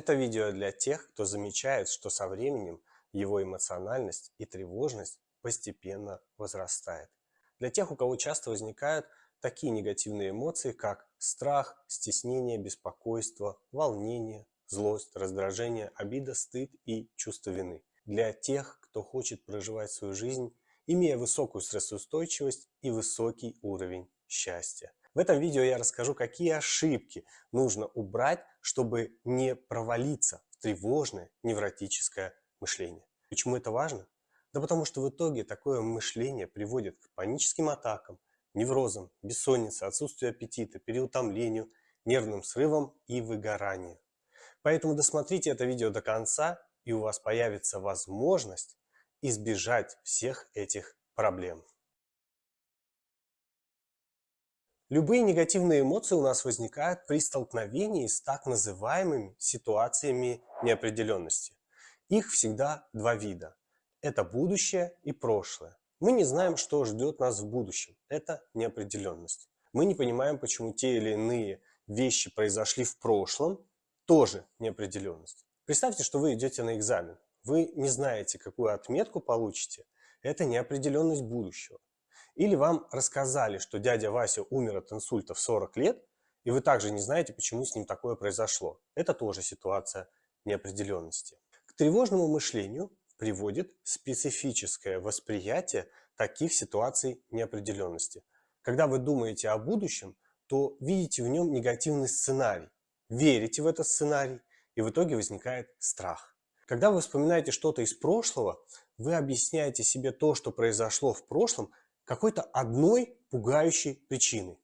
Это видео для тех, кто замечает, что со временем его эмоциональность и тревожность постепенно возрастает. Для тех, у кого часто возникают такие негативные эмоции, как страх, стеснение, беспокойство, волнение, злость, раздражение, обида, стыд и чувство вины. Для тех, кто хочет проживать свою жизнь, имея высокую стрессоустойчивость и высокий уровень счастья. В этом видео я расскажу, какие ошибки нужно убрать, чтобы не провалиться в тревожное невротическое мышление. Почему это важно? Да потому что в итоге такое мышление приводит к паническим атакам, неврозам, бессоннице, отсутствию аппетита, переутомлению, нервным срывам и выгоранию. Поэтому досмотрите это видео до конца, и у вас появится возможность избежать всех этих проблем. Любые негативные эмоции у нас возникают при столкновении с так называемыми ситуациями неопределенности. Их всегда два вида. Это будущее и прошлое. Мы не знаем, что ждет нас в будущем. Это неопределенность. Мы не понимаем, почему те или иные вещи произошли в прошлом. Тоже неопределенность. Представьте, что вы идете на экзамен. Вы не знаете, какую отметку получите. Это неопределенность будущего. Или вам рассказали, что дядя Вася умер от инсульта в 40 лет, и вы также не знаете, почему с ним такое произошло. Это тоже ситуация неопределенности. К тревожному мышлению приводит специфическое восприятие таких ситуаций неопределенности. Когда вы думаете о будущем, то видите в нем негативный сценарий, верите в этот сценарий, и в итоге возникает страх. Когда вы вспоминаете что-то из прошлого, вы объясняете себе то, что произошло в прошлом, какой-то одной пугающей причины.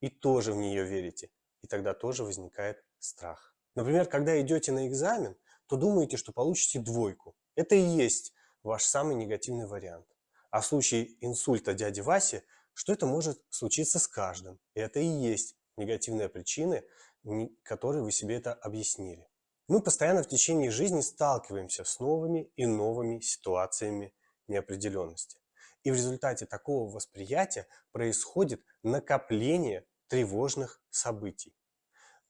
И тоже в нее верите. И тогда тоже возникает страх. Например, когда идете на экзамен, то думаете, что получите двойку. Это и есть ваш самый негативный вариант. А в случае инсульта дяди Васи, что это может случиться с каждым. И это и есть негативные причины, которые вы себе это объяснили. Мы постоянно в течение жизни сталкиваемся с новыми и новыми ситуациями неопределенности. И в результате такого восприятия происходит накопление тревожных событий.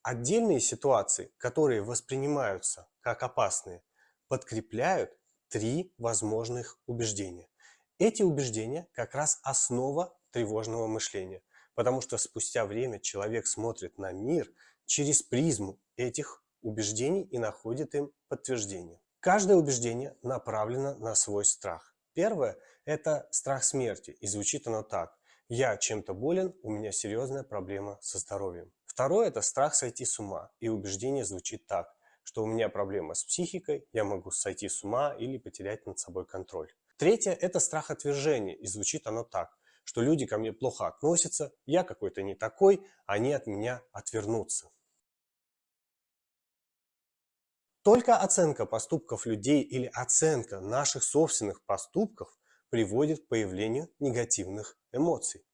Отдельные ситуации, которые воспринимаются как опасные, подкрепляют три возможных убеждения. Эти убеждения как раз основа тревожного мышления, потому что спустя время человек смотрит на мир через призму этих убеждений и находит им подтверждение. Каждое убеждение направлено на свой страх. Первое – это страх смерти, и звучит оно так. Я чем-то болен, у меня серьезная проблема со здоровьем. Второе – это страх сойти с ума, и убеждение звучит так, что у меня проблема с психикой, я могу сойти с ума или потерять над собой контроль. Третье – это страх отвержения, и звучит оно так, что люди ко мне плохо относятся, я какой-то не такой, они от меня отвернутся. Только оценка поступков людей или оценка наших собственных поступков приводит к появлению негативных эмоций.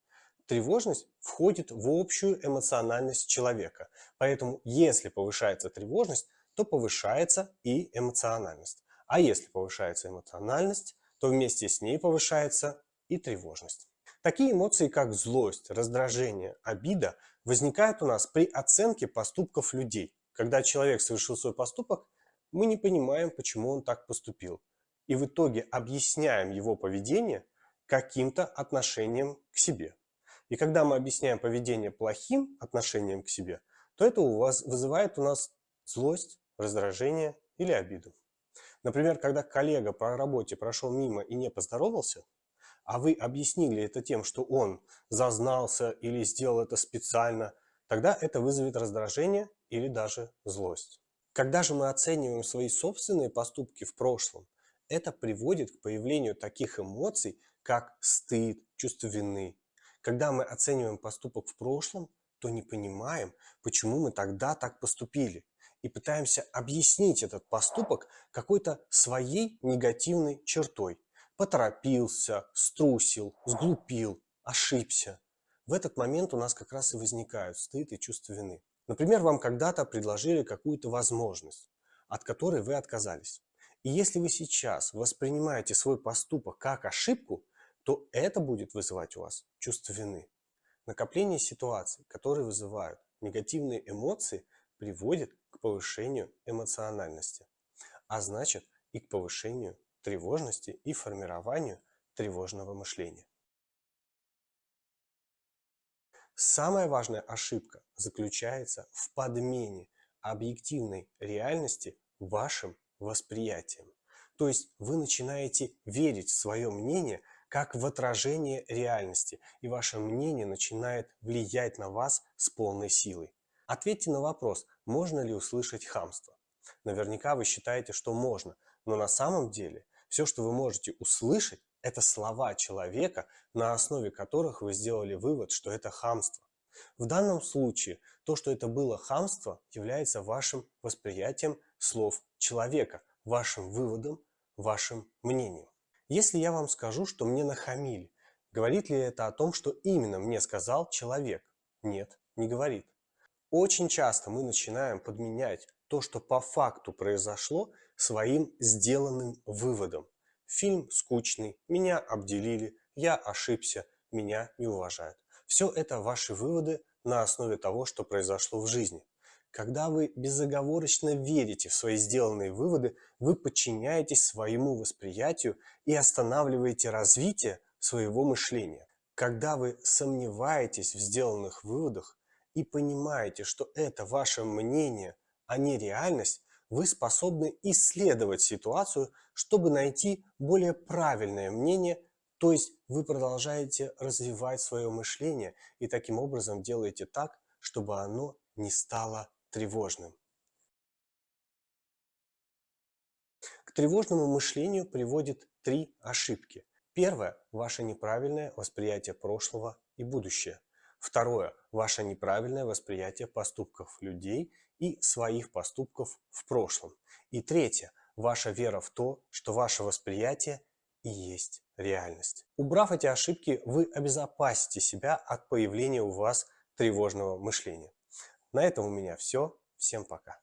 Тревожность входит в общую эмоциональность человека, поэтому если повышается тревожность, то повышается и эмоциональность. А если повышается эмоциональность, то вместе с ней повышается и тревожность. Такие эмоции, как злость, раздражение, обида, возникают у нас при оценке поступков людей. Когда человек совершил свой поступок, мы не понимаем, почему он так поступил. И в итоге объясняем его поведение каким-то отношением к себе. И когда мы объясняем поведение плохим отношением к себе, то это у вас вызывает у нас злость, раздражение или обиду. Например, когда коллега по работе прошел мимо и не поздоровался, а вы объяснили это тем, что он зазнался или сделал это специально, тогда это вызовет раздражение или даже злость. Когда же мы оцениваем свои собственные поступки в прошлом, это приводит к появлению таких эмоций, как стыд, чувство вины. Когда мы оцениваем поступок в прошлом, то не понимаем, почему мы тогда так поступили. И пытаемся объяснить этот поступок какой-то своей негативной чертой. Поторопился, струсил, сглупил, ошибся. В этот момент у нас как раз и возникают стыд и чувство вины. Например, вам когда-то предложили какую-то возможность, от которой вы отказались. И если вы сейчас воспринимаете свой поступок как ошибку, то это будет вызывать у вас чувство вины. Накопление ситуаций, которые вызывают негативные эмоции, приводит к повышению эмоциональности, а значит и к повышению тревожности и формированию тревожного мышления. Самая важная ошибка заключается в подмене объективной реальности вашим восприятием. То есть вы начинаете верить в свое мнение как в отражение реальности, и ваше мнение начинает влиять на вас с полной силой. Ответьте на вопрос, можно ли услышать хамство. Наверняка вы считаете, что можно, но на самом деле все, что вы можете услышать, это слова человека, на основе которых вы сделали вывод, что это хамство. В данном случае то, что это было хамство, является вашим восприятием слов человека, вашим выводом, вашим мнением. Если я вам скажу, что мне нахамили, говорит ли это о том, что именно мне сказал человек? Нет, не говорит. Очень часто мы начинаем подменять то, что по факту произошло, своим сделанным выводом. Фильм скучный, меня обделили, я ошибся, меня не уважают. Все это ваши выводы на основе того, что произошло в жизни. Когда вы безоговорочно верите в свои сделанные выводы, вы подчиняетесь своему восприятию и останавливаете развитие своего мышления. Когда вы сомневаетесь в сделанных выводах и понимаете, что это ваше мнение, а не реальность, вы способны исследовать ситуацию, чтобы найти более правильное мнение, то есть вы продолжаете развивать свое мышление и таким образом делаете так, чтобы оно не стало тревожным. К тревожному мышлению приводит три ошибки. Первое – ваше неправильное восприятие прошлого и будущего. Второе – ваше неправильное восприятие поступков людей и своих поступков в прошлом. И третье – ваша вера в то, что ваше восприятие и есть реальность. Убрав эти ошибки, вы обезопасите себя от появления у вас тревожного мышления. На этом у меня все. Всем пока.